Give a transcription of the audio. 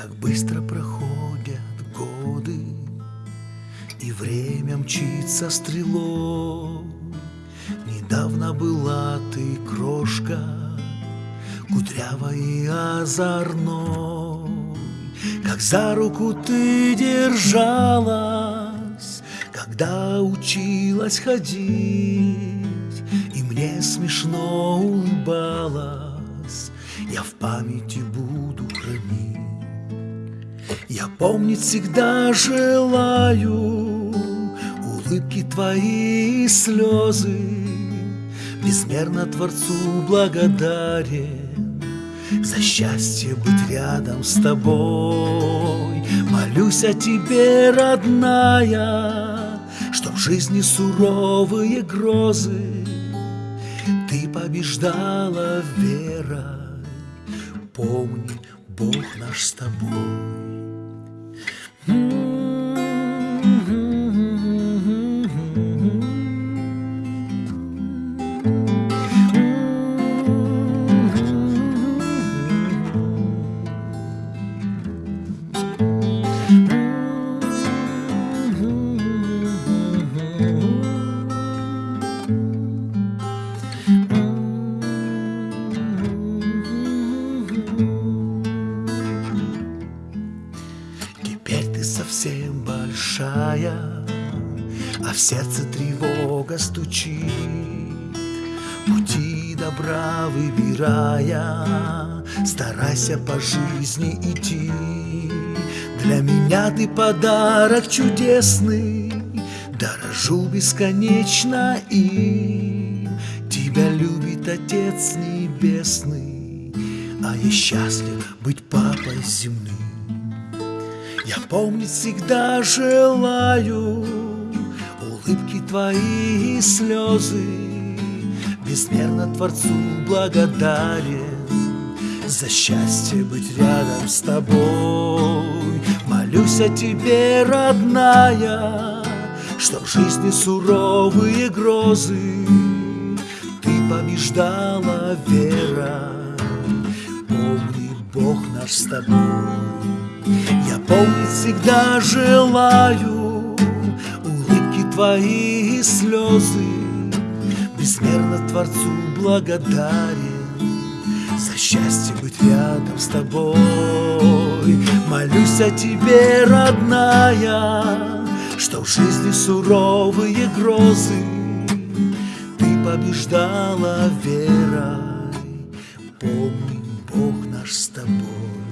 Как быстро проходят годы, И время мчится стрелой. Недавно была ты крошка, Кудрявой и озорной, Как за руку ты держалась, Когда училась ходить, И мне смешно улыбалась, Я в памяти буду хранить. Я помнить всегда желаю Улыбки твои и слезы. Безмерно Творцу благодарен За счастье быть рядом с тобой. Молюсь о тебе, родная Чтоб в жизни суровые грозы. Ты побеждала верой. Помни, Бог наш с тобой большая, А в сердце тревога стучит. Пути добра выбирая, Старайся по жизни идти. Для меня ты подарок чудесный, Дорожу бесконечно им. Тебя любит Отец Небесный, А я счастлив быть папой земным. Я помнить всегда желаю Улыбки твои и слезы. Безмерно Творцу благодарен За счастье быть рядом с тобой. Молюсь о тебе, родная Чтоб в жизни суровые грозы Ты побеждала верой Помни, Бог наш с тобой помнить всегда желаю Улыбки твои и слезы. Безмерно Творцу благодарен За счастье быть рядом с тобой. Молюсь о тебе, родная Что в жизни суровые грозы. Ты побеждала верой. Помни, Бог наш с тобой.